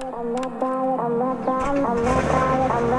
I'm not dying, I'm not dying, I'm not dying, I'm not